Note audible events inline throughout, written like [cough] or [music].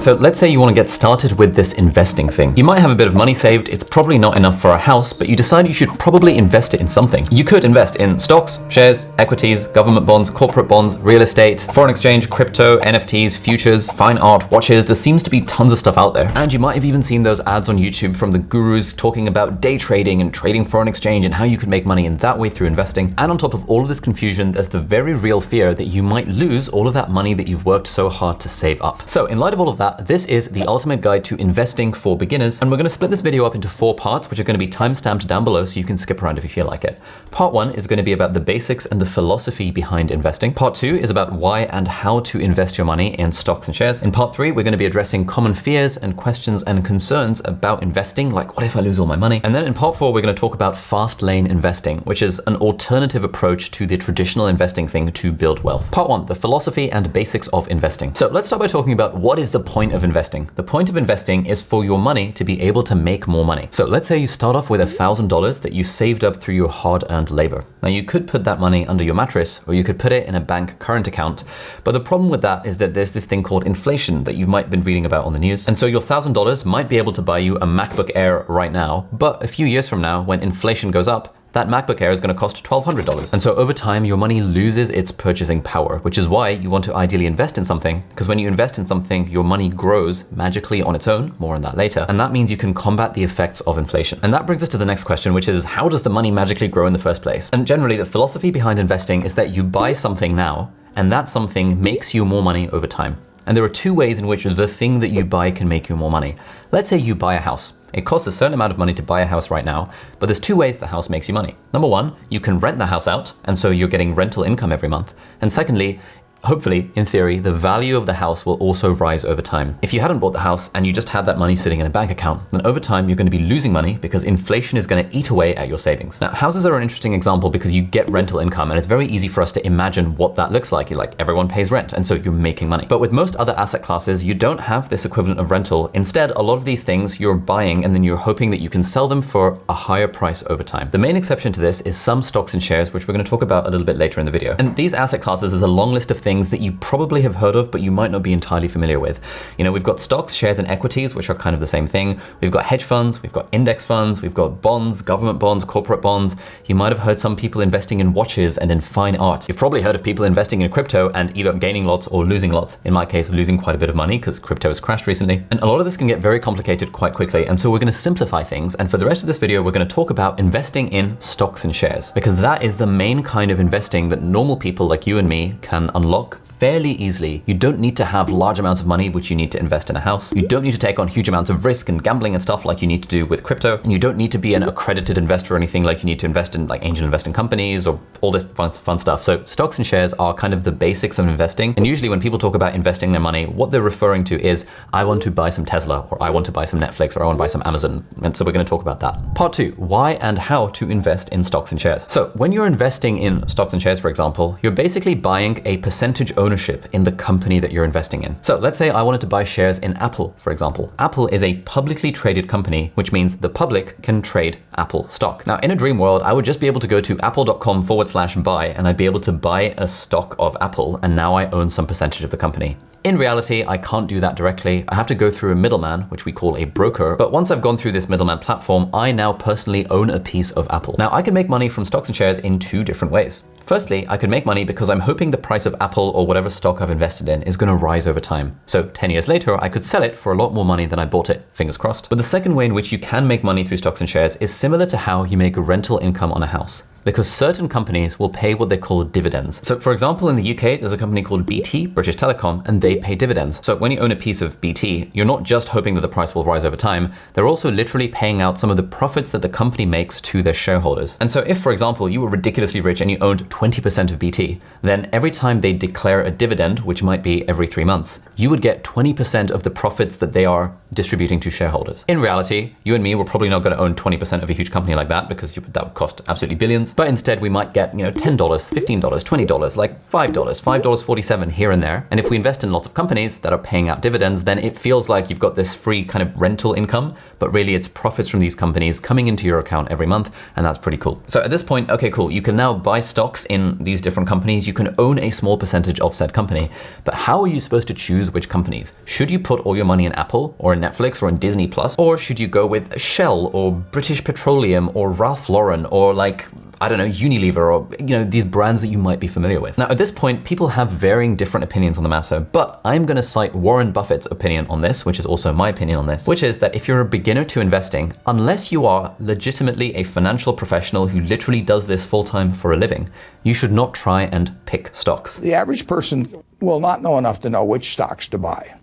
right, so let's say you want to get started with this investing thing. You might have a bit of money saved, it's probably not enough for a house, but you decide you should probably invest it in something. You could invest in stocks, shares, equities, government bonds, corporate bonds, real estate, foreign exchange, crypto, NFTs, futures, fine art, watches. There seems to be tons of stuff out there. And you might have even seen those ads on YouTube from the gurus talking about day trading and trading foreign exchange and how you can make money in that way through investing. And on top of all of this confusion, there's the very real fear that you might lose all of that money that you've worked so hard to save up. So in light of all of that, Uh, this is the ultimate guide to investing for beginners. And we're gonna split this video up into four parts, which are gonna be timestamped down below so you can skip around if you feel like it. Part one is gonna be about the basics and the philosophy behind investing. Part two is about why and how to invest your money in stocks and shares. In part three, we're gonna be addressing common fears and questions and concerns about investing, like what if I lose all my money? And then in part four, we're gonna talk about fast lane investing, which is an alternative approach to the traditional investing thing to build wealth. Part one, the philosophy and basics of investing. So let's start by talking about what is the point of investing. The point of investing is for your money to be able to make more money. So let's say you start off with $1,000 that you saved up through your hard earned labor. Now you could put that money under your mattress or you could put it in a bank current account. But the problem with that is that there's this thing called inflation that you might have been reading about on the news. And so your $1,000 might be able to buy you a MacBook Air right now, but a few years from now, when inflation goes up, that MacBook Air is going to cost $1,200. And so over time, your money loses its purchasing power, which is why you want to ideally invest in something, because when you invest in something, your money grows magically on its own, more on that later. And that means you can combat the effects of inflation. And that brings us to the next question, which is how does the money magically grow in the first place? And generally, the philosophy behind investing is that you buy something now, and that something makes you more money over time. And there are two ways in which the thing that you buy can make you more money. Let's say you buy a house. It costs a certain amount of money to buy a house right now, but there's two ways the house makes you money. Number one, you can rent the house out, and so you're getting rental income every month. And secondly, Hopefully, in theory, the value of the house will also rise over time. If you hadn't bought the house and you just had that money sitting in a bank account, then over time you're going to be losing money because inflation is going to eat away at your savings. Now, houses are an interesting example because you get rental income and it's very easy for us to imagine what that looks like. You're like, everyone pays rent and so you're making money. But with most other asset classes, you don't have this equivalent of rental. Instead, a lot of these things you're buying and then you're hoping that you can sell them for a higher price over time. The main exception to this is some stocks and shares, which we're going to talk about a little bit later in the video. And these asset classes is a long list of things that you probably probably have heard of, but you might not be entirely familiar with. You know, we've got stocks, shares, and equities, which are kind of the same thing. We've got hedge funds, we've got index funds, we've got bonds, government bonds, corporate bonds. You might have heard some people investing in watches and in fine art. You've probably heard of people investing in crypto and either gaining lots or losing lots. In my case, losing quite a bit of money because crypto has crashed recently. And a lot of this can get very complicated quite quickly. And so we're going to simplify things. And for the rest of this video, we're going to talk about investing in stocks and shares because that is the main kind of investing that normal people like you and me can unlock fairly easily. You don't need to have large amounts of money, which you need to invest in a house. You don't need to take on huge amounts of risk and gambling and stuff like you need to do with crypto. And you don't need to be an accredited investor or anything like you need to invest in like angel investing companies or all this fun, fun stuff. So stocks and shares are kind of the basics of investing. And usually when people talk about investing their money, what they're referring to is, I want to buy some Tesla or I want to buy some Netflix or I want to buy some Amazon. And so we're going to talk about that. Part two, why and how to invest in stocks and shares. So when you're investing in stocks and shares, for example, you're basically buying a percentage ownership in the company that you're investing in. So let's say I wanted to buy shares in Apple, for example. Apple is a publicly traded company, which means the public can trade Apple stock. Now, in a dream world, I would just be able to go to apple.com forward slash buy, and I'd be able to buy a stock of Apple, and now I own some percentage of the company. In reality, I can't do that directly. I have to go through a middleman, which we call a broker. But once I've gone through this middleman platform, I now personally own a piece of Apple. Now, I can make money from stocks and shares in two different ways. Firstly, I can make money because I'm hoping the price of Apple or whatever stock I've invested in is going to rise over time. So 10 years later, I could sell it for a lot more money than I bought it, fingers crossed. But the second way in which you can make money through stocks and shares is similar to how you make rental income on a house because certain companies will pay what they call dividends. So for example, in the UK, there's a company called BT, British Telecom, and they pay dividends. So when you own a piece of BT, you're not just hoping that the price will rise over time, they're also literally paying out some of the profits that the company makes to their shareholders. And so if, for example, you were ridiculously rich and you owned 20% of BT, then every time they declare a dividend, which might be every three months, you would get 20% of the profits that they are distributing to shareholders. In reality, you and me were probably not going to own 20% of a huge company like that because that would cost absolutely billions but instead we might get, you know, $10, $15, $20, like $5, $5.47 here and there. And if we invest in lots of companies that are paying out dividends, then it feels like you've got this free kind of rental income, but really it's profits from these companies coming into your account every month, and that's pretty cool. So at this point, okay, cool, you can now buy stocks in these different companies, you can own a small percentage of said company, but how are you supposed to choose which companies? Should you put all your money in Apple or in Netflix or in Disney Plus, or should you go with Shell or British Petroleum or Ralph Lauren or like I don't know, Unilever or, you know, these brands that you might be familiar with. Now, at this point, people have varying different opinions on the matter, but I'm going to cite Warren Buffett's opinion on this, which is also my opinion on this, which is that if you're a beginner to investing, unless you are legitimately a financial professional who literally does this full time for a living, you should not try and pick stocks. The average person will not know enough to know which stocks to buy.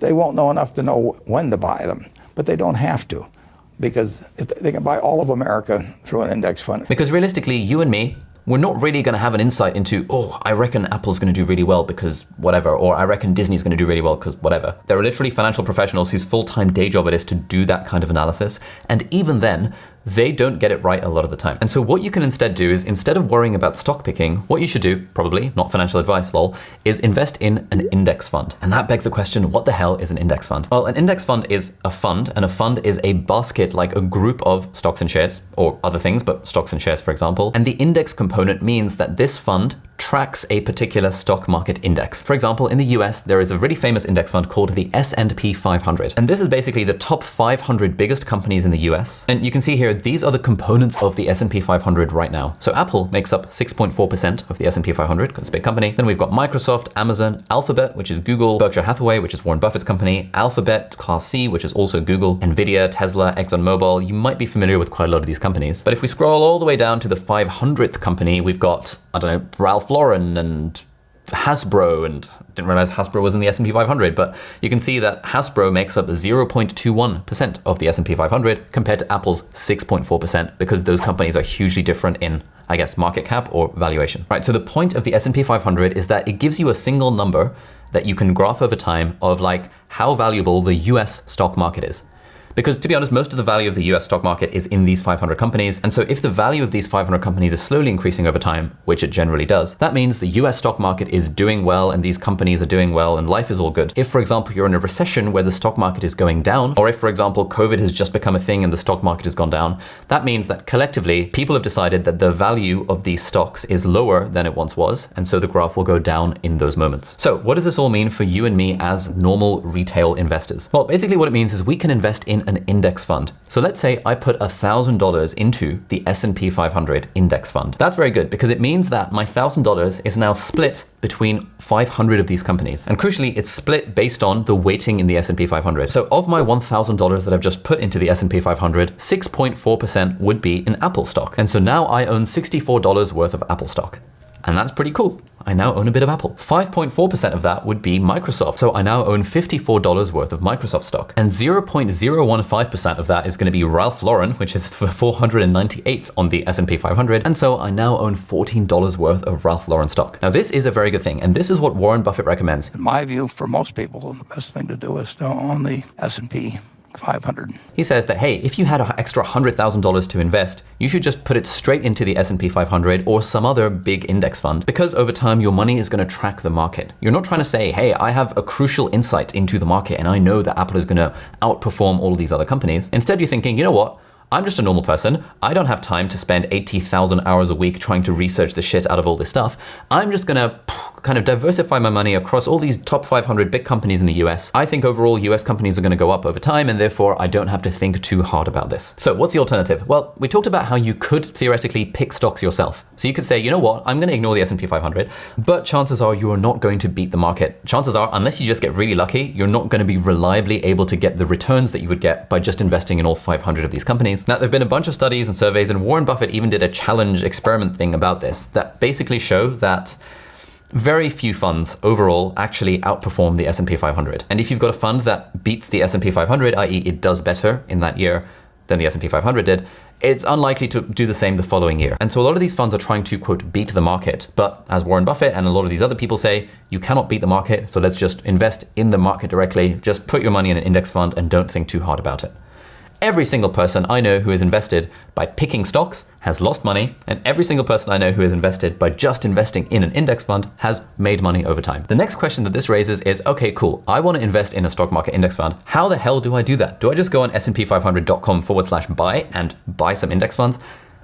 They won't know enough to know when to buy them, but they don't have to because they can buy all of America through an index fund. Because realistically, you and me, we're not really going to have an insight into, oh, I reckon Apple's going to do really well because whatever, or I reckon Disney's going to do really well because whatever. There are literally financial professionals whose full time day job it is to do that kind of analysis. And even then, they don't get it right a lot of the time. And so what you can instead do is instead of worrying about stock picking, what you should do, probably not financial advice, lol, is invest in an index fund. And that begs the question, what the hell is an index fund? Well, an index fund is a fund and a fund is a basket like a group of stocks and shares or other things, but stocks and shares, for example. And the index component means that this fund tracks a particular stock market index. For example, in the US, there is a really famous index fund called the S&P 500. And this is basically the top 500 biggest companies in the US. And you can see here, these are the components of the S&P 500 right now. So Apple makes up 6.4% of the S&P 500 because it's a big company. Then we've got Microsoft, Amazon, Alphabet, which is Google, Berkshire Hathaway, which is Warren Buffett's company, Alphabet, Class C, which is also Google, Nvidia, Tesla, ExxonMobil. You might be familiar with quite a lot of these companies. But if we scroll all the way down to the 500th company, we've got, I don't know, Ralph Lauren and Hasbro, and didn't realize Hasbro was in the S&P 500, but you can see that Hasbro makes up 0.21% of the S&P 500 compared to Apple's 6.4% because those companies are hugely different in, I guess, market cap or valuation. Right, so the point of the S&P 500 is that it gives you a single number that you can graph over time of like how valuable the US stock market is. Because to be honest, most of the value of the US stock market is in these 500 companies. And so if the value of these 500 companies is slowly increasing over time, which it generally does, that means the US stock market is doing well and these companies are doing well and life is all good. If, for example, you're in a recession where the stock market is going down, or if, for example, COVID has just become a thing and the stock market has gone down, that means that collectively people have decided that the value of these stocks is lower than it once was. And so the graph will go down in those moments. So what does this all mean for you and me as normal retail investors? Well, basically what it means is we can invest in an index fund. So let's say I put $1,000 into the S&P 500 index fund. That's very good because it means that my $1,000 is now split between 500 of these companies. And crucially, it's split based on the weighting in the S&P 500. So of my $1,000 that I've just put into the S&P 500, 6.4% would be in Apple stock. And so now I own $64 worth of Apple stock. And that's pretty cool. I now own a bit of Apple. 5.4% of that would be Microsoft. So I now own $54 worth of Microsoft stock. And 0.015% of that is going to be Ralph Lauren, which is the 498th on the S&P 500. And so I now own $14 worth of Ralph Lauren stock. Now this is a very good thing. And this is what Warren Buffett recommends. In my view, for most people, the best thing to do is to own the S&P 500. He says that, hey, if you had an extra $100,000 to invest, you should just put it straight into the S&P 500 or some other big index fund because over time your money is going to track the market. You're not trying to say, hey, I have a crucial insight into the market and I know that Apple is going to outperform all of these other companies. Instead, you're thinking, you know what? I'm just a normal person. I don't have time to spend 80,000 hours a week trying to research the shit out of all this stuff. I'm just gonna kind of diversify my money across all these top 500 big companies in the US. I think overall US companies are gonna go up over time and therefore I don't have to think too hard about this. So what's the alternative? Well, we talked about how you could theoretically pick stocks yourself. So you could say, you know what, I'm gonna ignore the S&P 500, but chances are you are not going to beat the market. Chances are, unless you just get really lucky, you're not gonna be reliably able to get the returns that you would get by just investing in all 500 of these companies. Now, there've been a bunch of studies and surveys and Warren Buffett even did a challenge experiment thing about this that basically show that very few funds overall actually outperform the S&P 500. And if you've got a fund that beats the S&P 500, i.e. it does better in that year than the S&P 500 did, it's unlikely to do the same the following year. And so a lot of these funds are trying to quote beat the market. But as Warren Buffett and a lot of these other people say, you cannot beat the market. So let's just invest in the market directly. Just put your money in an index fund and don't think too hard about it. Every single person I know who has invested by picking stocks has lost money, and every single person I know who has invested by just investing in an index fund has made money over time. The next question that this raises is, okay, cool, I want to invest in a stock market index fund. How the hell do I do that? Do I just go on smp500.com forward slash buy and buy some index funds?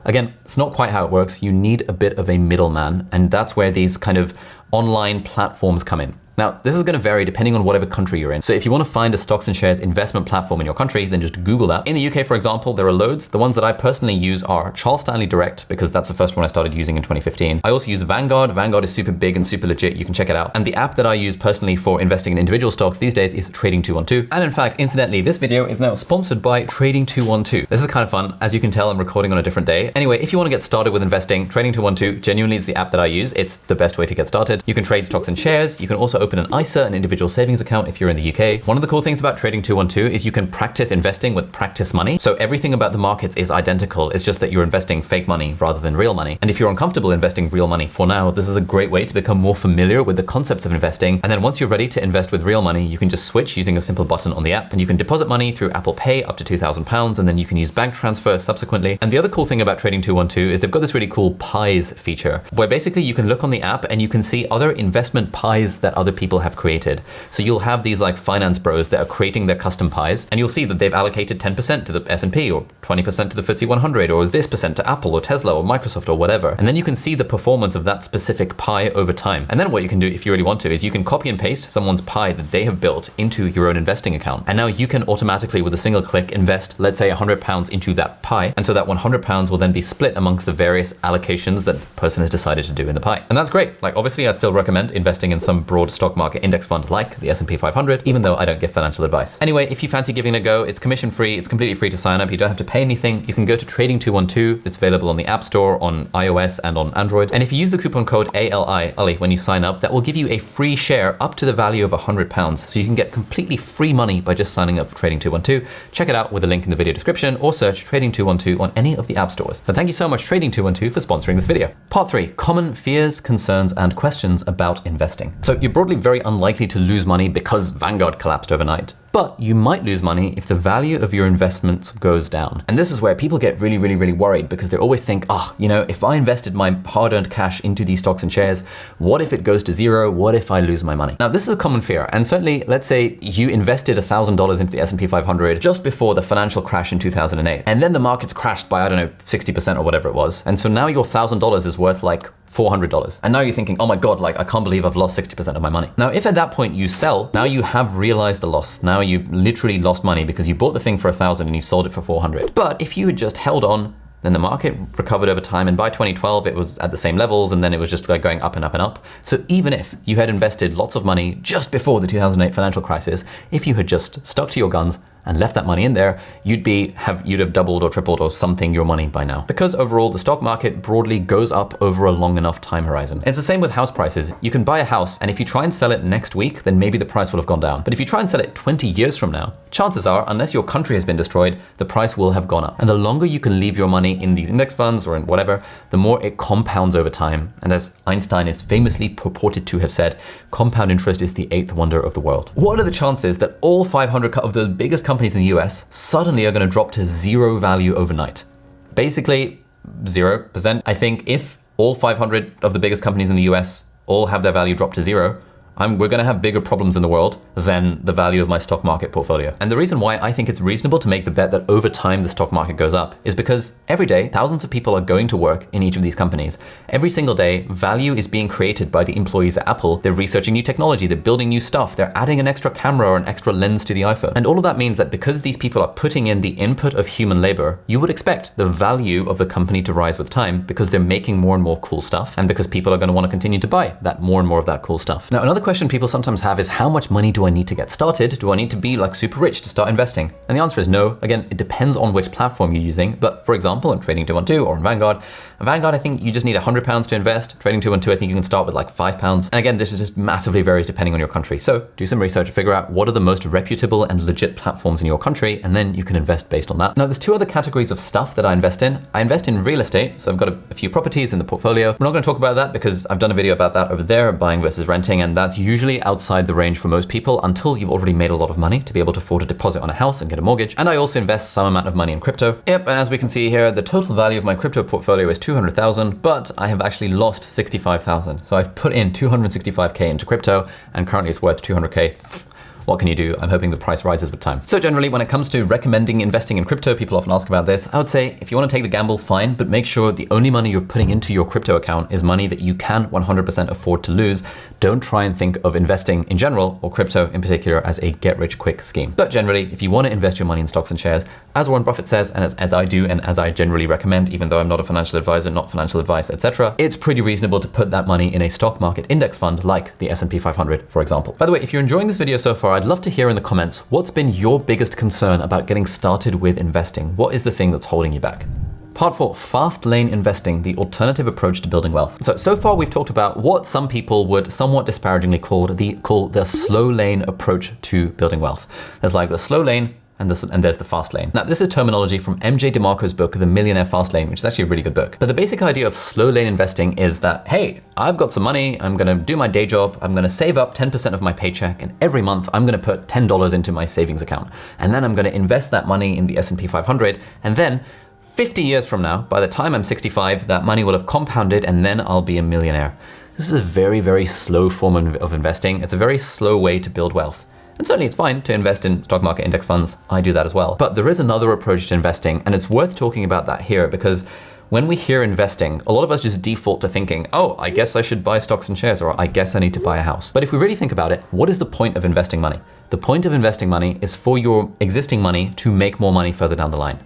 Again, it's not quite how it works. You need a bit of a middleman, and that's where these kind of online platforms come in. Now, this is to vary depending on whatever country you're in. So if you want to find a stocks and shares investment platform in your country, then just Google that. In the UK, for example, there are loads. The ones that I personally use are Charles Stanley Direct, because that's the first one I started using in 2015. I also use Vanguard. Vanguard is super big and super legit. You can check it out. And the app that I use personally for investing in individual stocks these days is Trading 212. And in fact, incidentally, this video is now sponsored by Trading 212. This is kind of fun. As you can tell, I'm recording on a different day. Anyway, if you want to get started with investing, Trading 212 genuinely is the app that I use. It's the best way to get started. You can trade stocks and shares. You can also open an ISA, an individual savings account if you're in the UK. One of the cool things about Trading 212 is you can practice investing with practice money. So everything about the markets is identical. It's just that you're investing fake money rather than real money. And if you're uncomfortable investing real money for now, this is a great way to become more familiar with the concepts of investing. And then once you're ready to invest with real money, you can just switch using a simple button on the app and you can deposit money through Apple Pay up to £2,000 and then you can use bank transfer subsequently. And the other cool thing about Trading 212 is they've got this really cool pies feature where basically you can look on the app and you can see other investment pies that other people have created. So you'll have these like finance bros that are creating their custom pies, and you'll see that they've allocated 10% to the S&P or 20% to the FTSE 100 or this percent to Apple or Tesla or Microsoft or whatever. And then you can see the performance of that specific pie over time. And then what you can do if you really want to is you can copy and paste someone's pie that they have built into your own investing account. And now you can automatically with a single click invest, let's say 100 pounds into that pie. And so that 100 pounds will then be split amongst the various allocations that the person has decided to do in the pie. And that's great. Like obviously I'd still recommend investing in some broad stock market index fund like the S&P 500, even though I don't give financial advice. Anyway, if you fancy giving it a go, it's commission free, it's completely free to sign up, you don't have to pay anything. You can go to Trading 212, it's available on the App Store, on iOS and on Android. And if you use the coupon code ALI, Ali, when you sign up, that will give you a free share up to the value of 100 pounds. So you can get completely free money by just signing up for Trading 212. Check it out with a link in the video description or search Trading 212 on any of the app stores. But thank you so much Trading 212 for sponsoring this video. Part three, common fears, concerns, and questions about investing. So you're broadly very unlikely to lose money because Vanguard collapsed overnight but you might lose money if the value of your investments goes down. And this is where people get really, really, really worried because they always think, oh, you know, if I invested my hard earned cash into these stocks and shares, what if it goes to zero? What if I lose my money? Now, this is a common fear. And certainly, let's say you invested $1,000 into the S&P 500 just before the financial crash in 2008. And then the markets crashed by, I don't know, 60% or whatever it was. And so now your $1,000 is worth like $400. And now you're thinking, oh my God, like I can't believe I've lost 60% of my money. Now, if at that point you sell, now you have realized the loss. Now you've literally lost money because you bought the thing for a thousand and you sold it for 400. But if you had just held on, then the market recovered over time. And by 2012, it was at the same levels. And then it was just like going up and up and up. So even if you had invested lots of money just before the 2008 financial crisis, if you had just stuck to your guns and left that money in there, you'd be have you'd have doubled or tripled or something your money by now. Because overall the stock market broadly goes up over a long enough time horizon. It's the same with house prices. You can buy a house and if you try and sell it next week, then maybe the price will have gone down. But if you try and sell it 20 years from now, chances are, unless your country has been destroyed, the price will have gone up. And the longer you can leave your money in these index funds or in whatever, the more it compounds over time. And as Einstein is famously purported to have said, compound interest is the eighth wonder of the world. What are the chances that all 500 of the biggest companies companies in the US suddenly are going to drop to zero value overnight. Basically, 0%. I think if all 500 of the biggest companies in the US all have their value drop to zero, I'm, we're going to have bigger problems in the world than the value of my stock market portfolio. And the reason why I think it's reasonable to make the bet that over time the stock market goes up is because every day thousands of people are going to work in each of these companies. Every single day, value is being created by the employees at Apple. They're researching new technology, they're building new stuff, they're adding an extra camera or an extra lens to the iPhone. And all of that means that because these people are putting in the input of human labor, you would expect the value of the company to rise with time because they're making more and more cool stuff and because people are going to want to continue to buy that more and more of that cool stuff. Now, another question people sometimes have is how much money do I need to get started? Do I need to be like super rich to start investing? And the answer is no. Again, it depends on which platform you're using. But for example, in Trading 212 or in Vanguard, in Vanguard, I think you just need 100 pounds to invest. Trading 212, I think you can start with like five pounds. And again, this is just massively varies depending on your country. So do some research to figure out what are the most reputable and legit platforms in your country, and then you can invest based on that. Now, there's two other categories of stuff that I invest in. I invest in real estate. So I've got a, a few properties in the portfolio. We're not going to talk about that because I've done a video about that over there, buying versus renting, and that's that's usually outside the range for most people until you've already made a lot of money to be able to afford a deposit on a house and get a mortgage. And I also invest some amount of money in crypto. Yep, and as we can see here, the total value of my crypto portfolio is 200,000, but I have actually lost 65,000. So I've put in 265K into crypto and currently it's worth 200K. What can you do? I'm hoping the price rises with time. So generally, when it comes to recommending investing in crypto, people often ask about this. I would say if you want to take the gamble, fine, but make sure the only money you're putting into your crypto account is money that you can 100% afford to lose. Don't try and think of investing in general or crypto in particular as a get rich quick scheme. But generally, if you want to invest your money in stocks and shares, as Warren Buffett says, and as, as I do, and as I generally recommend, even though I'm not a financial advisor, not financial advice, etc., it's pretty reasonable to put that money in a stock market index fund like the S&P 500, for example. By the way, if you're enjoying this video so far, I'd love to hear in the comments what's been your biggest concern about getting started with investing. What is the thing that's holding you back? Part four, fast lane investing, the alternative approach to building wealth. So, so far we've talked about what some people would somewhat disparagingly call the, call the slow lane approach to building wealth. There's like the slow lane, and, this, and there's the fast lane. Now, this is terminology from MJ DeMarco's book, The Millionaire Fast Lane, which is actually a really good book. But the basic idea of slow lane investing is that, hey, I've got some money, I'm gonna do my day job, I'm gonna save up 10% of my paycheck, and every month I'm gonna put $10 into my savings account. And then I'm gonna invest that money in the S&P 500, and then 50 years from now, by the time I'm 65, that money will have compounded and then I'll be a millionaire. This is a very, very slow form of investing. It's a very slow way to build wealth. And certainly it's fine to invest in stock market index funds. I do that as well. But there is another approach to investing, and it's worth talking about that here because when we hear investing, a lot of us just default to thinking, oh, I guess I should buy stocks and shares, or I guess I need to buy a house. But if we really think about it, what is the point of investing money? The point of investing money is for your existing money to make more money further down the line.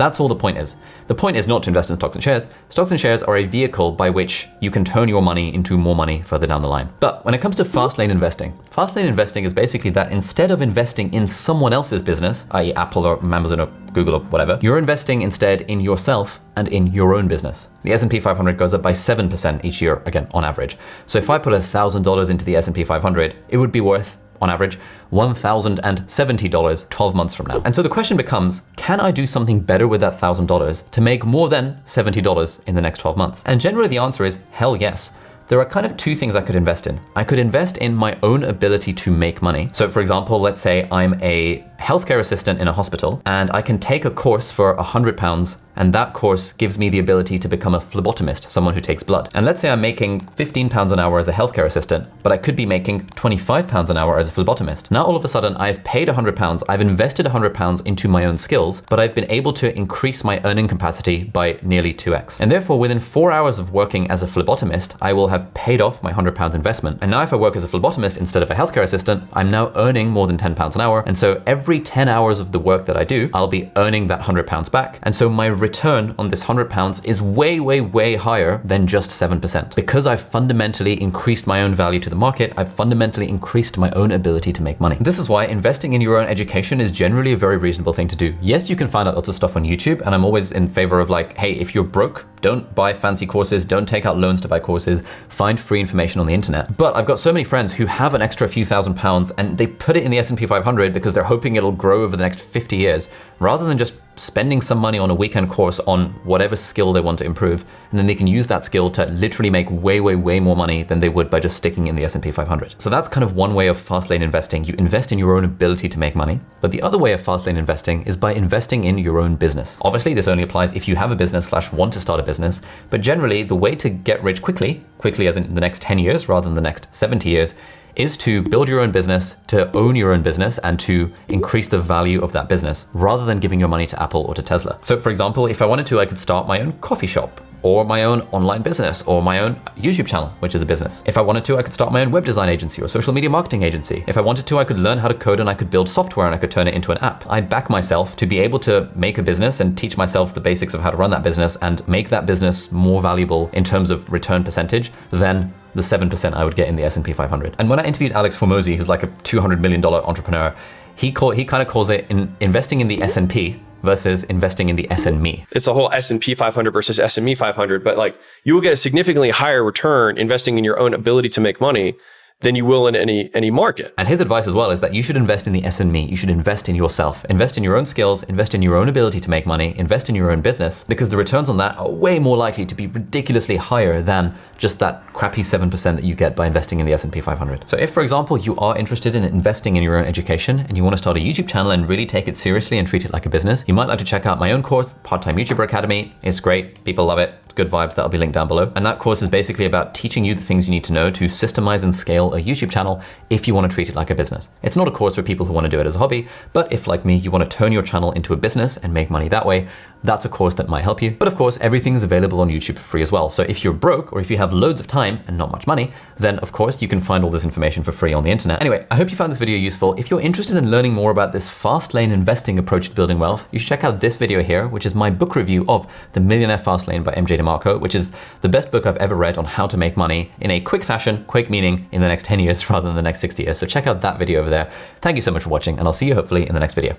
That's all the point is. The point is not to invest in stocks and shares. Stocks and shares are a vehicle by which you can turn your money into more money further down the line. But when it comes to fast lane investing, fast lane investing is basically that instead of investing in someone else's business, i.e. Apple or Amazon or Google or whatever, you're investing instead in yourself and in your own business. The S&P 500 goes up by 7% each year, again, on average. So if I put $1,000 into the S&P 500, it would be worth on average, $1,070 12 months from now. And so the question becomes, can I do something better with that $1,000 to make more than $70 in the next 12 months? And generally the answer is hell yes there are kind of two things I could invest in. I could invest in my own ability to make money. So for example, let's say I'm a healthcare assistant in a hospital and I can take a course for a hundred pounds and that course gives me the ability to become a phlebotomist, someone who takes blood. And let's say I'm making 15 pounds an hour as a healthcare assistant, but I could be making 25 pounds an hour as a phlebotomist. Now all of a sudden I've paid 100 pounds, I've invested 100 pounds into my own skills, but I've been able to increase my earning capacity by nearly 2x. And therefore within four hours of working as a phlebotomist, I will have paid off my 100 pounds investment. And now if I work as a phlebotomist instead of a healthcare assistant, I'm now earning more than 10 pounds an hour. And so every 10 hours of the work that I do, I'll be earning that 100 pounds back. And so my return on this 100 pounds is way, way, way higher than just 7%. Because I've fundamentally increased my own value to the market, I've fundamentally increased my own ability to make money. This is why investing in your own education is generally a very reasonable thing to do. Yes, you can find out lots of stuff on YouTube, and I'm always in favor of like, hey, if you're broke, don't buy fancy courses, don't take out loans to buy courses, find free information on the internet. But I've got so many friends who have an extra few thousand pounds and they put it in the S&P 500 because they're hoping it'll grow over the next 50 years, rather than just spending some money on a weekend course on whatever skill they want to improve, and then they can use that skill to literally make way, way, way more money than they would by just sticking in the S&P 500. So that's kind of one way of fast lane investing. You invest in your own ability to make money. But the other way of fast lane investing is by investing in your own business. Obviously, this only applies if you have a business slash want to start a business, but generally the way to get rich quickly, quickly as in the next 10 years rather than the next 70 years, is to build your own business, to own your own business, and to increase the value of that business rather than giving your money to Apple or to Tesla. So, for example, if I wanted to, I could start my own coffee shop or my own online business or my own YouTube channel, which is a business. If I wanted to, I could start my own web design agency or social media marketing agency. If I wanted to, I could learn how to code and I could build software and I could turn it into an app. I back myself to be able to make a business and teach myself the basics of how to run that business and make that business more valuable in terms of return percentage than the 7% I would get in the S&P 500. And when I interviewed Alex Hormozi, who's like a $200 million entrepreneur, he, call, he kind of calls it in investing in the S&P versus investing in the SME. It's a whole S&P 500 versus SME 500, but like you will get a significantly higher return investing in your own ability to make money than you will in any any market. And his advice as well is that you should invest in the SME. You should invest in yourself. Invest in your own skills, invest in your own ability to make money, invest in your own business, because the returns on that are way more likely to be ridiculously higher than just that crappy 7% that you get by investing in the S&P 500. So if, for example, you are interested in investing in your own education and you want to start a YouTube channel and really take it seriously and treat it like a business, you might like to check out my own course, Part-Time YouTuber Academy. It's great. People love it. It's good vibes. That'll be linked down below. And that course is basically about teaching you the things you need to know to systemize and scale a YouTube channel if you want to treat it like a business. It's not a course for people who want to do it as a hobby, but if like me, you want to turn your channel into a business and make money that way, that's a course that might help you. But of course, everything is available on YouTube for free as well. So if you're broke or if you have loads of time and not much money, then of course you can find all this information for free on the internet. Anyway, I hope you found this video useful. If you're interested in learning more about this fast lane investing approach to building wealth, you should check out this video here, which is my book review of The Millionaire Fast Lane by MJ DeMarco, which is the best book I've ever read on how to make money in a quick fashion, quick meaning in the next 10 years [laughs] rather than the next 60 years. So check out that video over there. Thank you so much for watching and I'll see you hopefully in the next video.